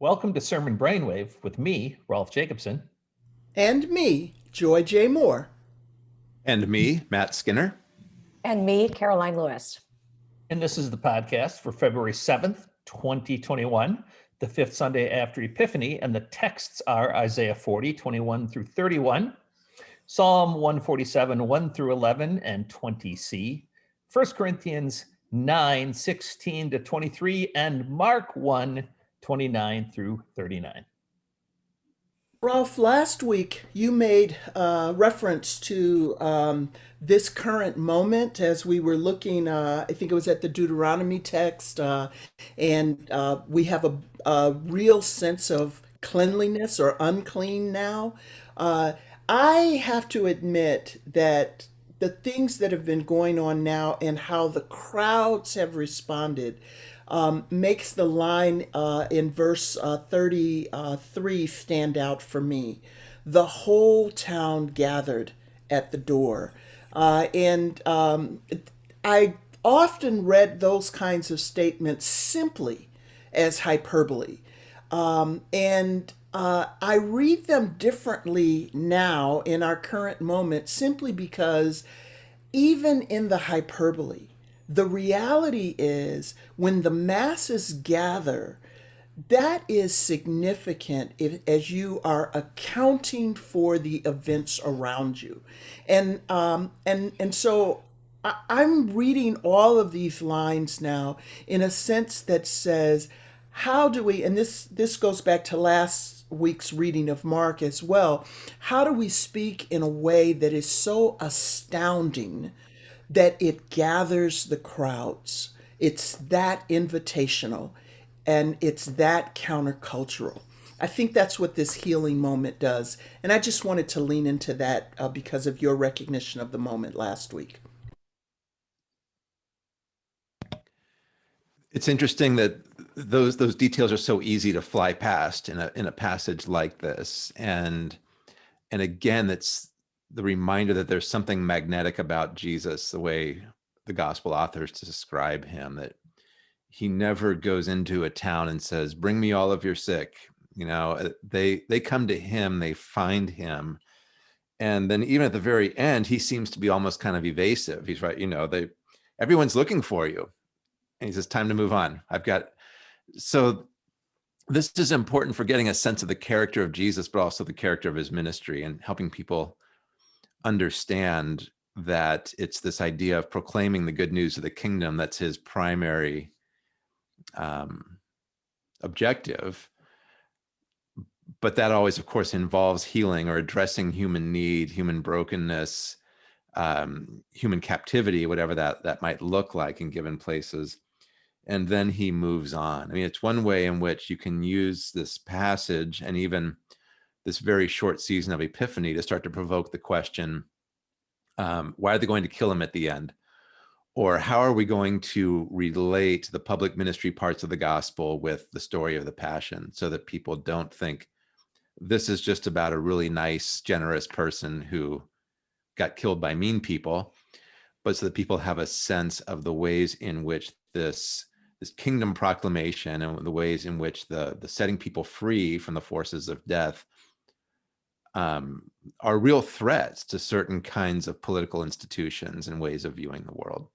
Welcome to Sermon Brainwave with me, Rolf Jacobson. And me, Joy J. Moore. And me, Matt Skinner. And me, Caroline Lewis. And this is the podcast for February 7th, 2021, the fifth Sunday after Epiphany. And the texts are Isaiah 40, 21 through 31, Psalm 147, 1 through 11, and 20c, 1 Corinthians 9, 16 to 23, and Mark 1, 29 through 39. Rolf, last week you made uh, reference to um, this current moment as we were looking, uh, I think it was at the Deuteronomy text, uh, and uh, we have a, a, real sense of cleanliness or unclean now. Uh, I have to admit that the things that have been going on now and how the crowds have responded um, makes the line uh, in verse uh, 33 stand out for me. The whole town gathered at the door. Uh, and um, I often read those kinds of statements simply as hyperbole. Um, and uh, I read them differently now in our current moment simply because even in the hyperbole, the reality is when the masses gather, that is significant if, as you are accounting for the events around you. And, um, and, and so I, I'm reading all of these lines now in a sense that says, how do we, and this, this goes back to last week's reading of Mark as well, how do we speak in a way that is so astounding that it gathers the crowds. It's that invitational and it's that countercultural. I think that's what this healing moment does. And I just wanted to lean into that uh, because of your recognition of the moment last week. It's interesting that those those details are so easy to fly past in a in a passage like this. And and again, that's the reminder that there's something magnetic about Jesus, the way the gospel authors describe him, that he never goes into a town and says, bring me all of your sick. You know, uh, they, they come to him, they find him. And then even at the very end, he seems to be almost kind of evasive. He's right, you know, they, everyone's looking for you. And he says, time to move on. I've got, so this is important for getting a sense of the character of Jesus, but also the character of his ministry and helping people understand that it's this idea of proclaiming the good news of the kingdom that's his primary um, objective. But that always, of course, involves healing or addressing human need, human brokenness, um, human captivity, whatever that, that might look like in given places. And then he moves on. I mean, it's one way in which you can use this passage and even this very short season of Epiphany to start to provoke the question, um, why are they going to kill him at the end? Or how are we going to relate the public ministry parts of the gospel with the story of the passion so that people don't think this is just about a really nice, generous person who got killed by mean people, but so that people have a sense of the ways in which this this kingdom proclamation and the ways in which the the setting people free from the forces of death um, are real threats to certain kinds of political institutions and ways of viewing the world.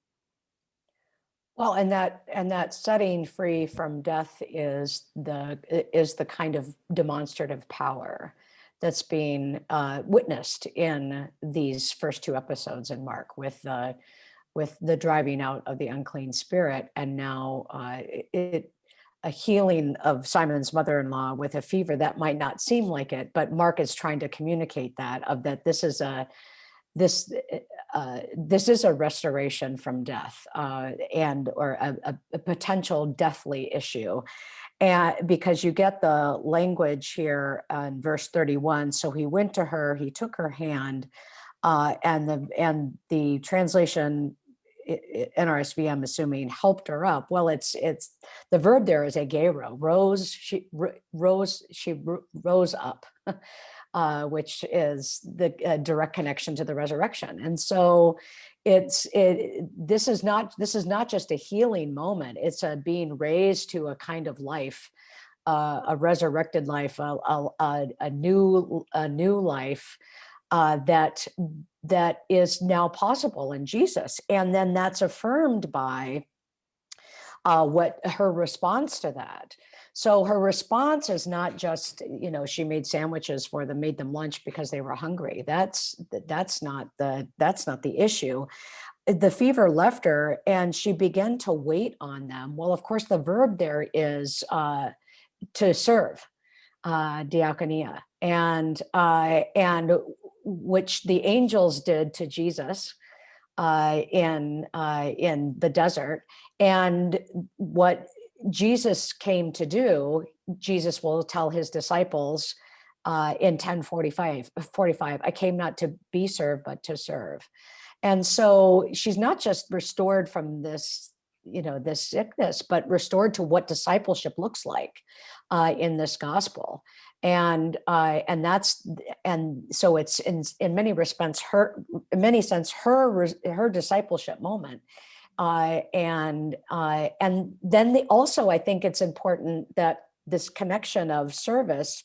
Well, and that and that setting free from death is the is the kind of demonstrative power that's being uh, witnessed in these first two episodes in Mark with the with the driving out of the unclean spirit, and now uh, it a healing of Simon's mother-in-law with a fever that might not seem like it, but Mark is trying to communicate that of that this is a this uh, this is a restoration from death uh, and or a, a, potential deathly issue. And because you get the language here in verse 31, so he went to her, he took her hand, uh, and the and the translation NRSV, I'm assuming, helped her up. Well, it's it's the verb there is egeiro, rose, she rose, she rose up, uh, which is the uh, direct connection to the resurrection. And so it's it this is not this is not just a healing moment, it's a being raised to a kind of life uh, a resurrected life, a, a, a, new a new life uh, that that is now possible in Jesus, and then that's affirmed by uh, what her response to that. So her response is not just, you know, she made sandwiches for them, made them lunch because they were hungry. That's that's not the that's not the issue. The fever left her and she began to wait on them. Well, of course, the verb there is uh, to serve, uh, diakonia, and uh, and which the angels did to Jesus uh, in uh, in the desert, and what Jesus came to do, Jesus will tell his disciples uh, in 1045, 45, I came not to be served, but to serve. And so she's not just restored from this, you know, this sickness, but restored to what discipleship looks like uh, in this gospel. And uh, and that's and so it's in in many respects her in many sense her her discipleship moment. Uh, and uh, and then the, also I think it's important that this connection of service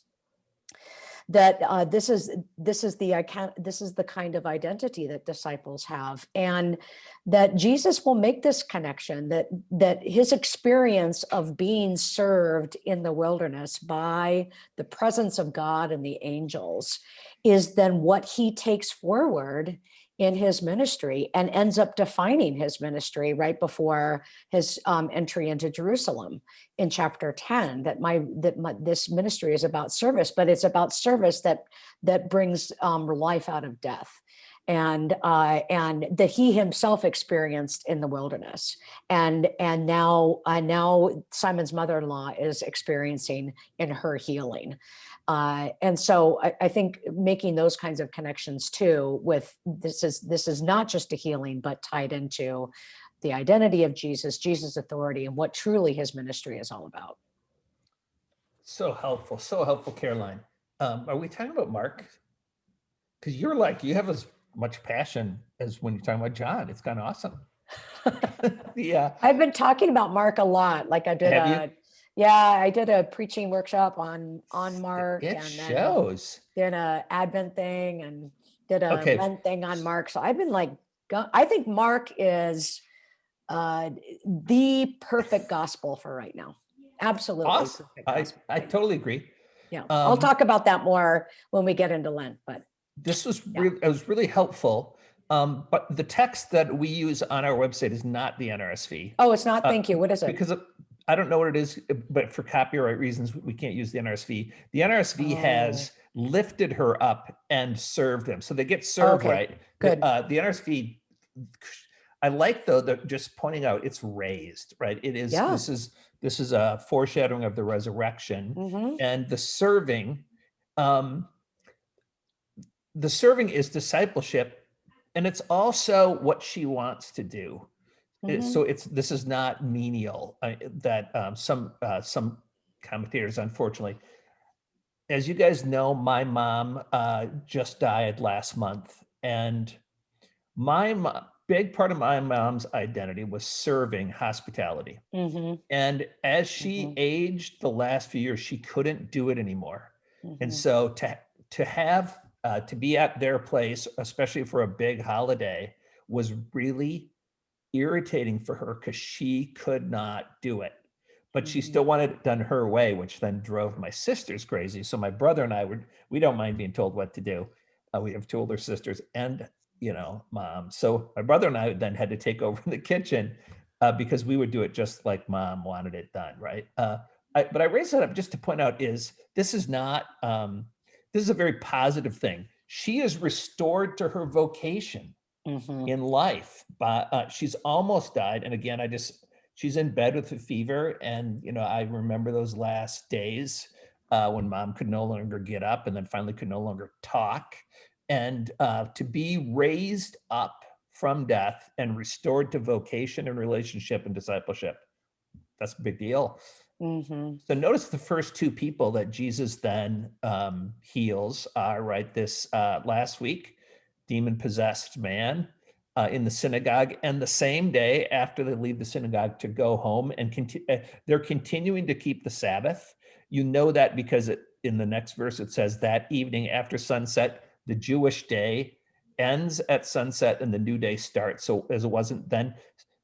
that uh, this is this is the this is the kind of identity that disciples have and that Jesus will make this connection that that his experience of being served in the wilderness by the presence of God and the angels is then what he takes forward in his ministry and ends up defining his ministry right before his um, entry into Jerusalem in chapter 10 that my that my, this ministry is about service but it's about service that that brings um, life out of death. And uh, and that he himself experienced in the wilderness. And and now uh, now Simon's mother-in-law is experiencing in her healing uh, and so I, I, think making those kinds of connections too with this is this is not just a healing, but tied into the identity of Jesus, Jesus' authority, and what truly his ministry is all about. So helpful, so helpful, Caroline. Um, are we talking about Mark? Because you're like, you have as much passion as when you're talking about John. It's kind of awesome. yeah. I've been talking about Mark a lot. Like I did have a, yeah, I did a preaching workshop on on Mark It and then shows. did a Advent thing and did a Okay. Lent thing on Mark. So I've been like, I think Mark is uh, the perfect gospel for right now. Absolutely. Awesome. I, I totally agree. Yeah, I'll um, talk about that more when we get into Lent, but This was Yeah. really, it was really helpful. Um, but the text that we use on our website is not the NRSV. oh, it's not, Uh, thank you. What is it? because I don't know what it is, uh, but for copyright reasons, we can't use the NRSV. The NRSV has lifted her up and served them, so they get served Okay, right. The- good. Uh, the NRSV, I like though that just pointing out it's raised, right? It is. Yeah. This is this is a foreshadowing of the resurrection Mhm. and the serving. Um, the serving is discipleship, and it's also what she wants to do. It- Mhm. So it's this is not menial. uh, that um, some uh, some commentators, unfortunately, as you guys know, my mom uh, just died last month, and my mo- big part of my mom's identity was serving hospitality. Mhm, And as she Mhm. aged the last few years, she couldn't do it anymore. And mhm. so to to have uh, to be at their place, especially for a big holiday, was really irritating for her because she could not do it. But she Mhm. still wanted it done her way, which then drove my sisters crazy. So my brother and I would we don't mind being told what to do. Uh, we have two older sisters and you know mom. So my brother and I then had to take over the kitchen uh, because we would do it just like mom wanted it done, right? Uh, I, but I raise that up just to point out is this is not um, this is a very positive thing. She is restored to her vocation Mhm. in life, but uh, she's almost died. And again, I just she's in bed with a fever, and you know I remember those last days uh, when mom could no longer get up, and then finally could no longer talk, and uh, to be raised up from death and restored to vocation and relationship and discipleship. That's a big deal. Mhm. So notice the first two people that Jesus then um, heals are right this uh, last week, demon possessed man uh, in the synagogue, and the same day after they leave the synagogue to go home, and uh, they're continuing to keep the Sabbath. You know that because it, in the next verse it says that evening after sunset, the Jewish day ends at sunset and the new day starts. So as it wasn't then.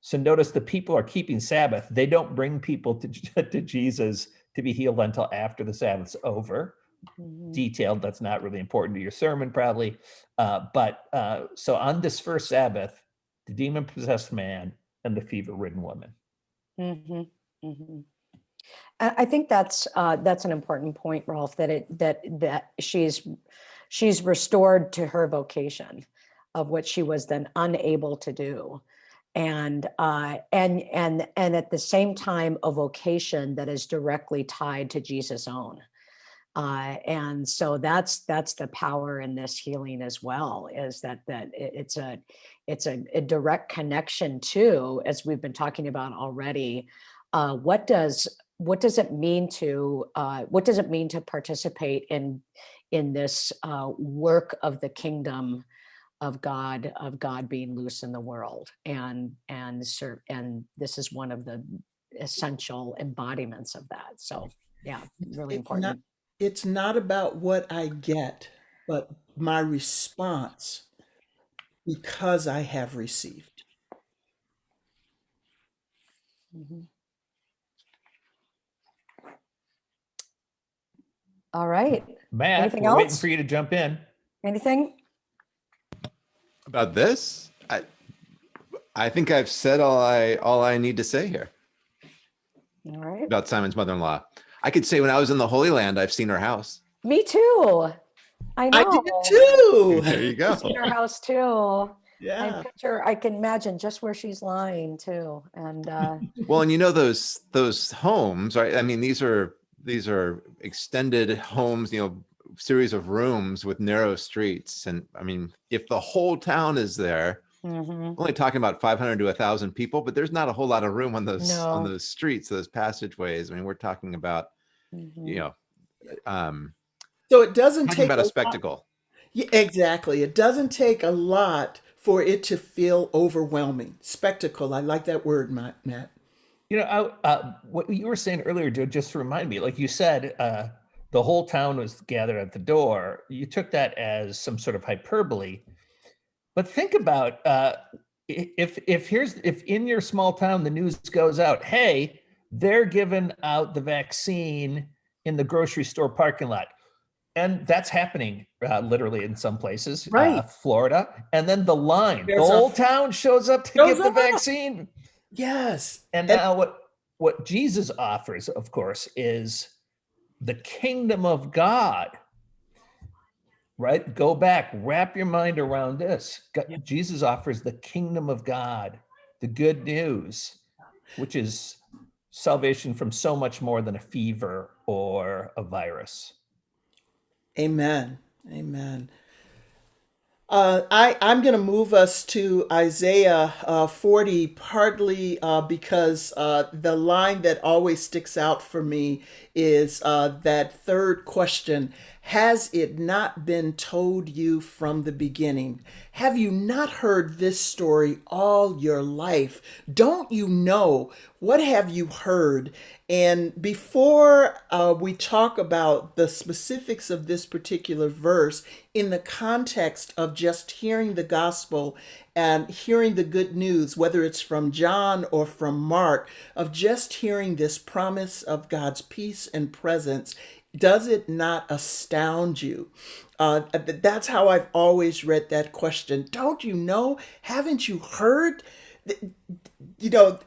So notice the people are keeping Sabbath. They don't bring people to, to Jesus to be healed until after the Sabbath's over. Mhm. Detailed, that's not really important to your sermon, probably. Uh, but uh, so on this first Sabbath, the demon possessed man and the fever ridden woman. Mhm, mhm. I I think that's uh, that's an important point, Rolf. That it that that she's she's restored to her vocation of what she was then unable to do, and uh, and and and at the same time a vocation that is directly tied to Jesus' own. Uh, and so that's that's the power in this healing as well is that that it- it's a it's a, a direct connection to as we've been talking about already uh, what does what does it mean to uh, what does it mean to participate in in this uh, work of the kingdom of God of God being loose in the world? And and ser- and this is one of the essential embodiments of that. So yeah really important it's not about what I get, but my response because I have received. All right Matt, Anything we're waiting for you to jump in. anything About this, I I think I've said all I all I need to say here all right about Simon's mother-in-law. I could say when I was in the Holy Land, I've seen her house. me too i know I did too. There you go. in her house too. I Yeah. picture, I can imagine just where she's lying too. And uh, Well, and you know those those homes, right? I mean, these are these are extended homes, you know, series of rooms with narrow streets. And I mean, if the whole town is there, mhm, only talking about 500 to 1,000 people, but there's not a whole lot of room on those on those streets, those passageways. I mean, we're talking about mhm. you know, um, So it doesn't take about a a spectacle. Yeah, exactly. It doesn't take a lot for it to feel overwhelming. Spectacle. I like that word, Matt. Matt. You know, I, uh, what you were saying earlier, Joy, just to remind me, like you said, uh, the whole town was gathered at the door. You took that as some sort of hyperbole. But think about uh, if if here's if in your small town the news goes out, hey, they're giving out the vaccine in the grocery store parking lot. And that's happening uh, literally in some places, uh, Right. Florida. And then the line, There's the whole town shows up to get the up. vaccine. Yes. And And- now what what Jesus offers, of course, is the kingdom of God. Right? Go back, wrap your mind around this. Go- Jesus offers the kingdom of God, the good news, which is salvation from so much more than a fever or a virus. Amen. Amen. Uh, I, I'm going to move us to Isaiah uh, 40, partly uh, because uh, the line that always sticks out for me is uh, that third question Has it not been told you from the beginning? Have you not heard this story all your life? Don't you know? What have you heard? And before uh, we talk about the specifics of this particular verse, in the context of just hearing the gospel and hearing the good news, whether it's from John or from Mark, of just hearing this promise of God's peace and presence, does it not astound you? Uh, that's how I've always read that question. Don't you know? Haven't you heard? You know,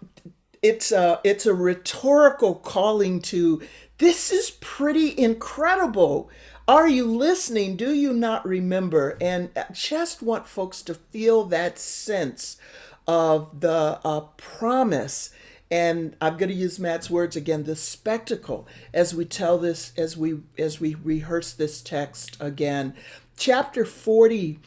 it's a it's a rhetorical calling to this is pretty incredible are you listening do you not remember and I just want folks to feel that sense of the uh, promise and i'm going to use matt's words again the spectacle as we tell this as we as we rehearse this text again chapter 40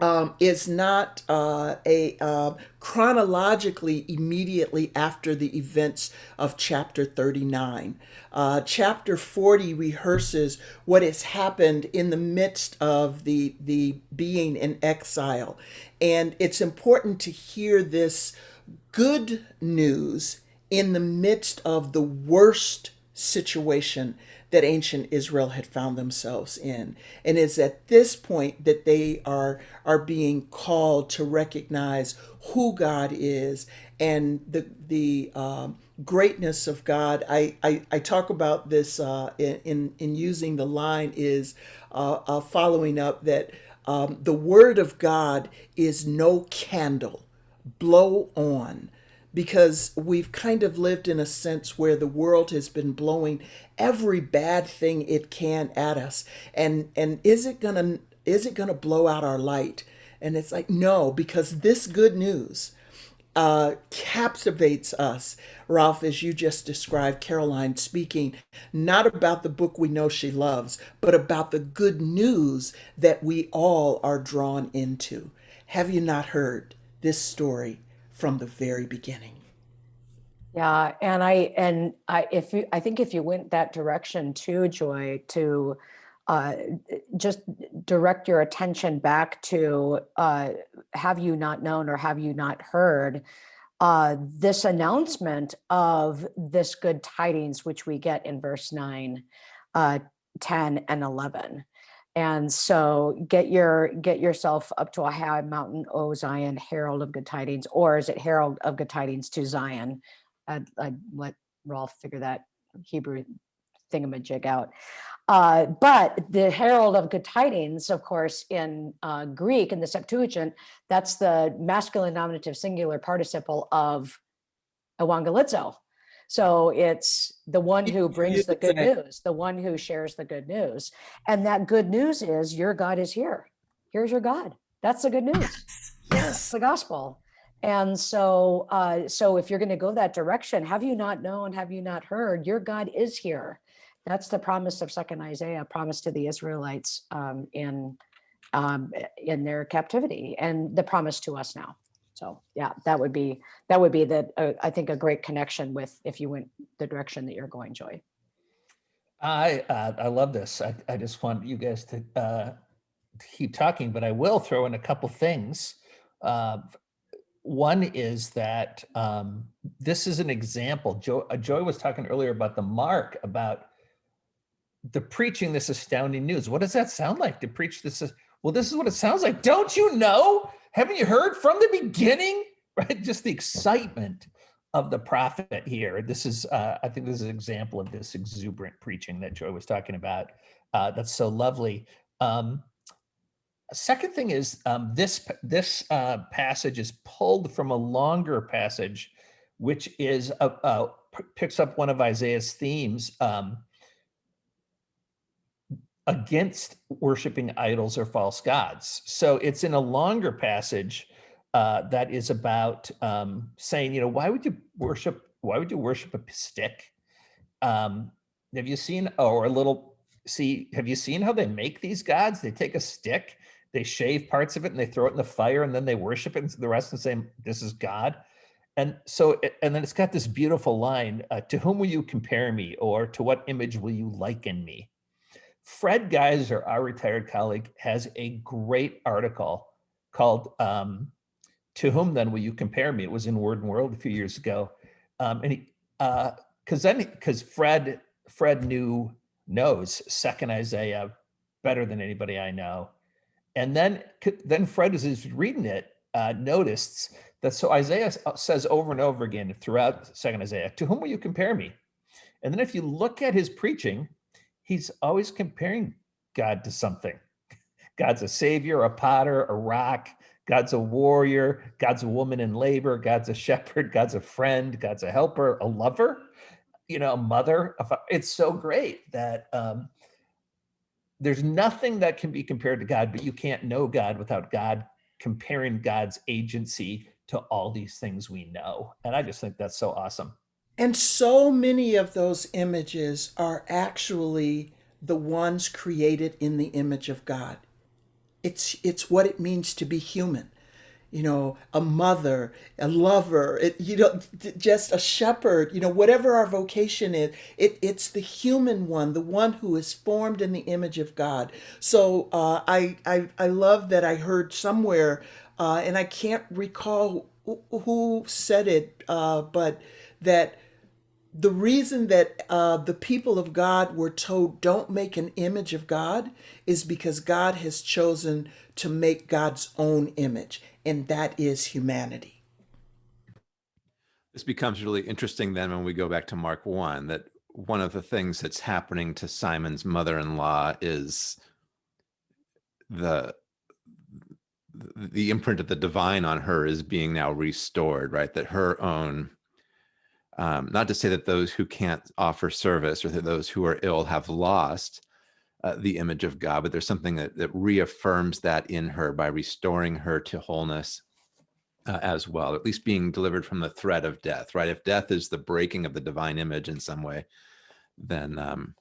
um, is not uh, a uh, chronologically immediately after the events of chapter 39. Uh, chapter 40 rehearses what has happened in the midst of the, the being in exile. And it's important to hear this good news in the midst of the worst situation that ancient Israel had found themselves in. And it's at this point that they are, are being called to recognize who God is and the, the um, greatness of God. I, I, I talk about this uh, in, in using the line is uh, uh, following up that um, the word of God is no candle, blow on because we've kind of lived in a sense where the world has been blowing every bad thing it can at us. And and is it going to is it going to blow out our light? And it's like no because this good news uh, captivates us. Rolf as you just described Caroline speaking not about the book we know she loves but about the good news that we all are drawn into. Have you not heard this story from the very beginning. Yeah, and I and I if you I think if you went that direction too, Joy, to uh, just direct your attention back to uh, have you not known or have you not heard uh, this announcement of this good tidings, which we get in verse 9, uh, 10, and 11. And so get your get yourself up to a high mountain, O Zion, herald of good tidings, or is it herald of good tidings to Zion? I'd, I'd let Rolf figure that Hebrew thingamajig out. Uh, but the herald of good tidings, of course, in uh, Greek, in the Septuagint, that's the masculine nominative singular participle of evangelizo, so it's the one who brings the good news, the one who shares the good news. And that good news is your God is here. Here's your God. That's the good news. Yes. the gospel. And so, uh, so if you're going to go that direction, have you not known? Have you not heard? Your God is here. That's the promise of Second Isaiah, promise to the Israelites um, in um, in their captivity, and the promise to us now. So yeah, that would be that would be the uh, I think a great connection with if you went the direction that you're going, Joy. I uh, I love this. I, I just want you guys to, uh, keep talking, but I will throw in a couple things. Uh, one is that um, this is an example. Joy, uh, Joy was talking earlier about the mark about the preaching this astounding news. What does that sound like to preach this? Well, this is what it sounds like. Don't you know? Haven't you heard from the beginning? Right? Just the excitement of the prophet here. This is, uh, I think this is an example of this exuberant preaching that Joy was talking about. Uh, that's so lovely. Um, second thing is um, this this uh, passage is pulled from a longer passage, which is uh, uh, picks up one of Isaiah's themes. Um, against worshiping idols or false gods. So it's in a longer passage uh, that is about um, saying, you know, why would you worship? Why would you worship a stick? Um, have you seen, or a little, see, have you seen how they make these gods? They take a stick, they shave parts of it and they throw it in the fire and then they worship it and the rest and say, this is God. And so, and then it's got this beautiful line, uh, to whom will you compare me? Or to what image will you liken me? Fred Gaiser, our retired colleague, has a great article called um, "To Whom Then Will You Compare Me?" It was in Word and World a few years ago, um, and he because uh, then because Fred Fred knew knows Second Isaiah better than anybody I know, and then then Fred as he's reading it uh, noticed that so Isaiah uh, says over and over again throughout Second Isaiah, "To whom will you compare me?" And then if you look at his preaching, he's always comparing God to something. God's a savior, a potter, a rock. God's a warrior. God's a woman in labor. God's a shepherd. God's a friend. God's a helper, a lover, you know, a mother. It's so great that um, there's nothing that can be compared to God, but you can't know God without God comparing God's agency to all these things we know. And I just think that's so awesome. And so many of those images are actually the ones created in the image of God. it's it's what it means to be human you know, a mother, a lover, it, you know, just a shepherd, you know, whatever our vocation is, it, it's the human one, the one who is formed in the image of God. So uh, I, I, I love that I heard somewhere, uh, and I can't recall who, said it, uh, but that the reason that uh, the people of God were told don't make an image of God is because God has chosen to make God's own image and that is humanity. This becomes really interesting then when we go back to Mark 1 that one of the things that's happening to Simon's mother-in-law is the the imprint of the divine on her is being now restored, right? That her own, um, not to say that those who can't offer service or that those who are ill have lost uh, the image of God, but there's something that, that reaffirms that in her by restoring her to wholeness uh, as well, at least being delivered from the threat of death, right? If death is the breaking of the divine image in some way, then um,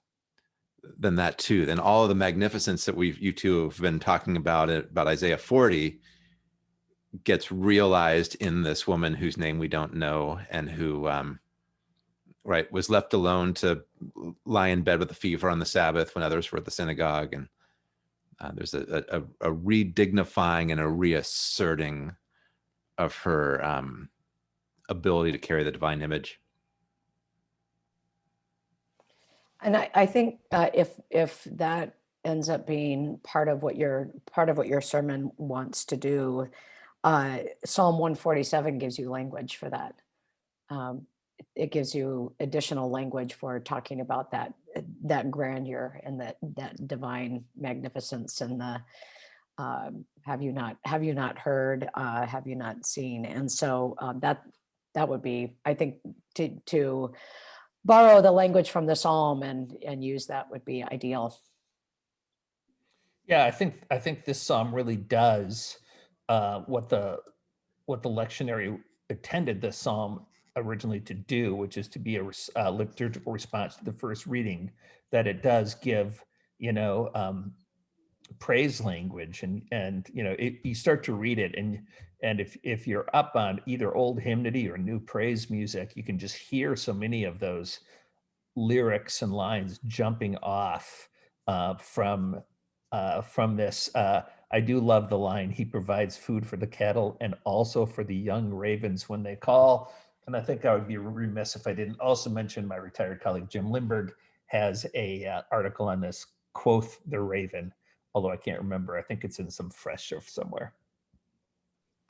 then that too, then all of the magnificence that we've you two have been talking about it about Isaiah 40 gets realized in this woman whose name we don't know and who um, right, was left alone to lie in bed with a fever on the Sabbath when others were at the synagogue. And uh, there's a, a, a re-dignifying and a reasserting of her um, ability to carry the divine image. And I, I think uh, if if that ends up being part of what your part of what your sermon wants to do, uh, Psalm 147 gives you language for that. Um, it gives you additional language for talking about that uh, that grandeur and that that divine magnificence and the um, have you not have you not heard uh, have you not seen and so um, that that would be I think to to borrow the language from the psalm and and use that would be ideal. Yeah, I think I think this psalm really does uh, what the what the lectionary intended this psalm originally to do, which is to be a uh, liturgical response to the first reading, that it does give, you know, um, praise language and and you know it, you start to read it and and if if you're up on either old hymnody or new praise music you can just hear so many of those lyrics and lines jumping off uh, from uh, from this uh, I do love the line he provides food for the cattle and also for the young ravens when they call and I think I would be remiss if I didn't also mention my retired colleague Jim Limburg has a uh, article on this quoth the raven, although I can't remember. I think it's in some fresh or somewhere.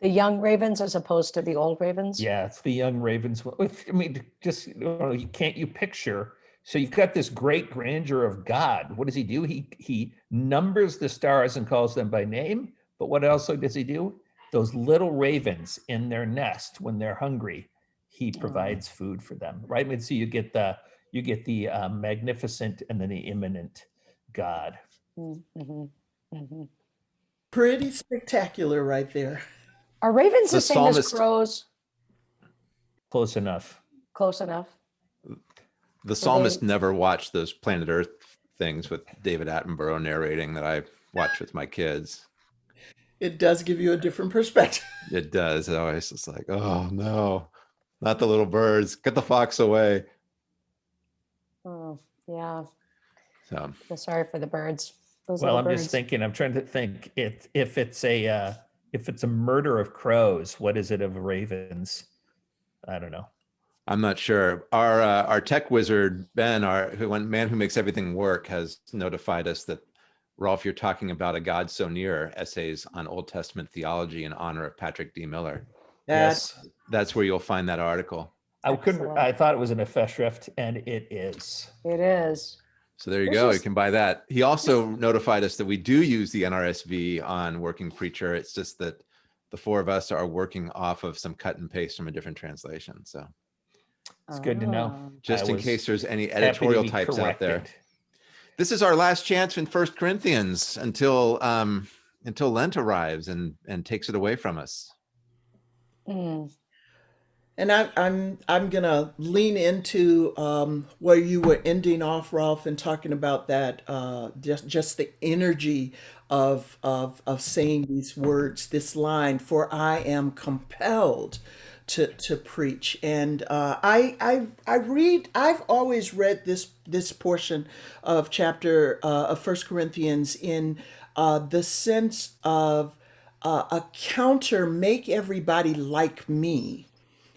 The young ravens as opposed to the old ravens? Yeah, it's the young ravens. I mean, just you know, can't you picture? So you've got this great grandeur of God. What does he do? He he numbers the stars and calls them by name. But what else does he do? Those little ravens in their nest when they're hungry, he oh. provides food for them, right? And so you get the you get the uh, magnificent and then the immanent God. Mm-hmm. Mm-hmm. Pretty spectacular, right there. Are ravens the, the same psalmist, as crows? Close enough. Close enough. The psalmist they... never watched those planet Earth things with David Attenborough narrating that I watch with my kids. It does give you a different perspective. It does. It always it's like, oh no not the little birds. Get the fox away. Oh, yeah. So I'm sorry for the birds. Those well, I'm birds. just thinking, I'm trying to think if if it's a uh, if it's a murder of crows, what is it of ravens? I don't know. I'm not sure. Our uh, our tech wizard Ben, our who one man who makes everything work, has notified us that Rolf, you're talking about a God so near essays on Old Testament theology in honor of Patrick D. Miller. That's yes. that's where you'll find that article. I couldn't. I thought it was an Festschrift, and it is. It is. So there you go. You can buy that. He also notified us that we do use the NRSV on Working Preacher. It's just that the four of us are working off of some cut and paste from a different translation. So it's good to know. Oh. Just in case there's any editorial types corrected. out there. This is our last chance in First Corinthians until um, until Lent arrives and and takes it away from us. Mm. And I, I'm I'm gonna lean into um, where you were ending off, Rolf, and talking about that uh, just just the energy of of of saying these words, this line, "For I am compelled to to preach." And uh, I I I read. I've always read this this portion of chapter uh, of First Corinthians in uh, the sense of uh, a counter, make everybody like me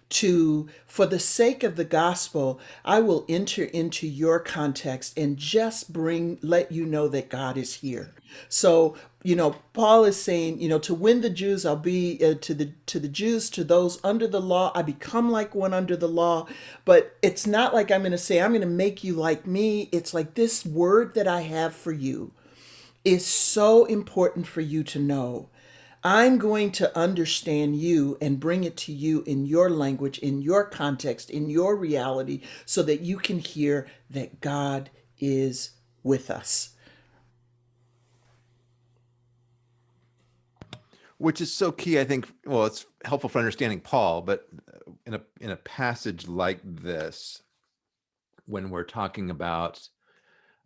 to for the sake of the gospel i will enter into your context and just bring let you know that god is here. So you know paul is saying you know to win the jews i'll be uh, to the to the jews to those under the law i become like one under the law. But it's not like i'm going to say i'm going to make you like me. It's like this word that i have for you is so important for you to know I'm going to understand you and bring it to you in your language, in your context, in your reality, so that you can hear that God is with us. which is so key i think well it's helpful for understanding paul but in a in a passage like this when we're talking about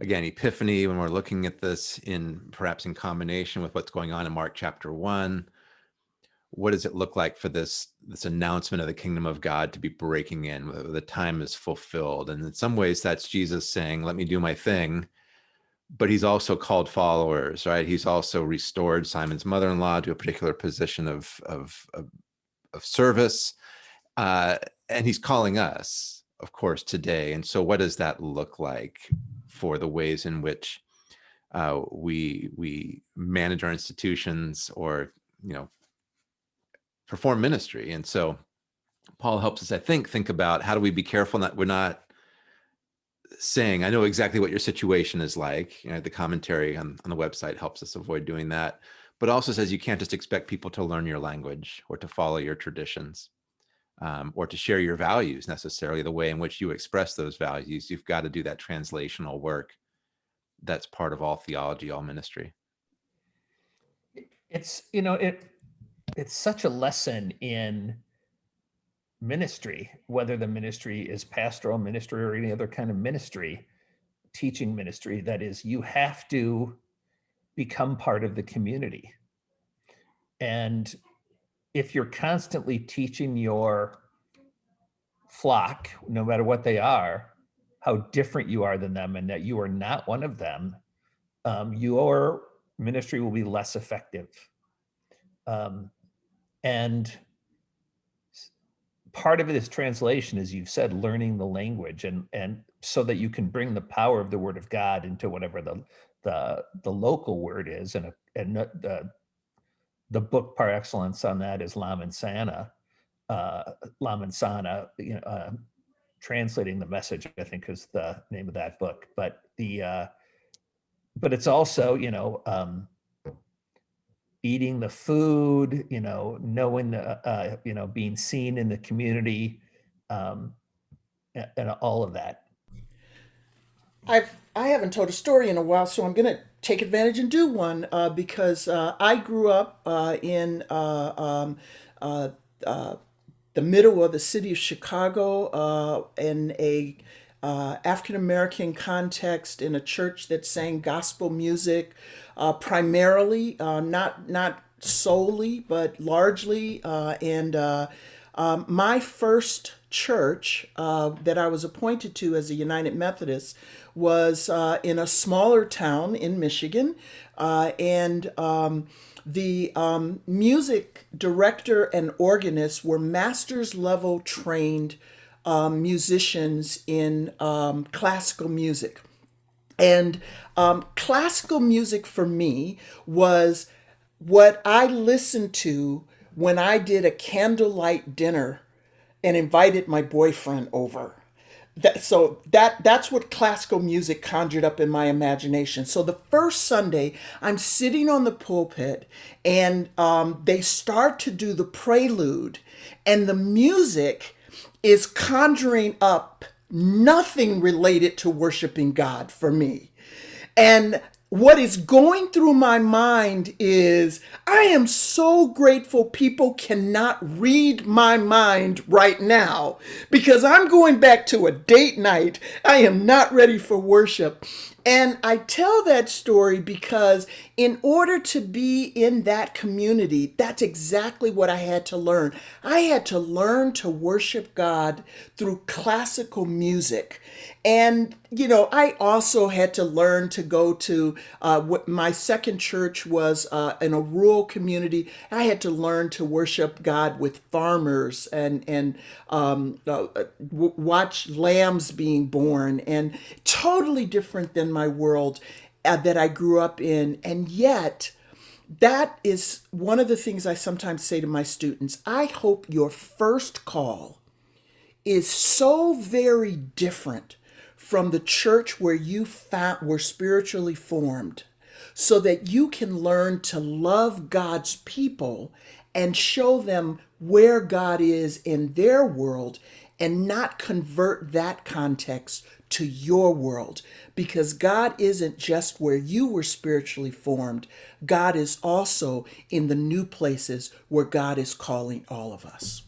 again epiphany when we're looking at this in perhaps in combination with what's going on in mark chapter 1 what does it look like for this this announcement of the kingdom of god to be breaking in the time is fulfilled? And in some ways that's jesus saying let me do my thing. But he's also called followers right? He's also restored simon's mother-in-law to a particular position of of of, of service. Uh, and he's calling us of course today. And so what does that look like for the ways in which uh, we we manage our institutions or you know perform ministry. And so Paul helps us, I think, think about how do we be careful that we're not saying, I know exactly what your situation is like. You know, the commentary on, on the website helps us avoid doing that, but also says you can't just expect people to learn your language or to follow your traditions. Um, or to share your values necessarily the way in which you express those values you've got to do that translational work that's part of all theology, all ministry. It's, you know, it, it's such a lesson in ministry, whether the ministry is pastoral ministry or any other kind of ministry, teaching ministry, that is, you have to become part of the community. And if you're constantly teaching your flock, no matter what they are, how different you are than them and that you are not one of them, um, your ministry will be less effective. Um, and part of it is translation, as you've said, learning the language and and so that you can bring the power of the word of God into whatever the the the local word is. And, a, and the the book par excellence on that is Lamin Sanneh, uh, Lamin Sanneh, you know, uh, translating the message, I think is the name of that book. But the, uh, but it's also, you know, um, eating the food, you know, knowing, the, uh, you know, being seen in the community, um, and, and all of that. I've I haven't told a story in a while, so I'm gonna take advantage and do one uh, because uh, I grew up uh, in uh, um, uh, uh, the middle of the city of Chicago in a African American context in a church that sang gospel music, primarily not not solely but largely, and um, my first church that I was appointed to as a United Methodist was uh, in a smaller town in Michigan, uh, and um, the um, music director and organist were master's level trained um, musicians in um, classical music. And um, classical music for me was what I listened to when I did a candlelight dinner and invited my boyfriend over. That so that that's what classical music conjured up in my imagination. So the first sunday i'm sitting on the pulpit and um, they start to do the prelude and the music is conjuring up nothing related to worshiping god for me. And what is going through my mind is I am so grateful people cannot read my mind right now because I'm going back to a date night. I am not ready for worship. And I tell that story because, in order to be in that community, that's exactly what I had to learn. I had to learn to worship God through classical music. And, you know, I also had to learn to go to uh, what my second church was uh, in a rural community. I had to learn to worship God with farmers and, and um, uh, watch lambs being born, and totally different than my world uh, that I grew up in. And yet, that is one of the things I sometimes say to my students. I hope your first call is so very different from the church where you found, were spiritually formed so that you can learn to love God's people and show them where God is in their world and not convert that context to your world because God isn't just where you were spiritually formed. God is also in the new places where God is calling all of us.